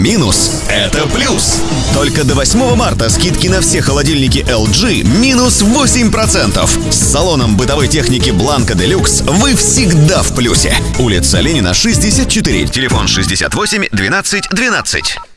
минус – это плюс. Только до 8 марта скидки на все холодильники LG минус 8%. С салоном бытовой техники Blanco Deluxe вы всегда в плюсе. Улица Ленина, 64, телефон 68 12 12.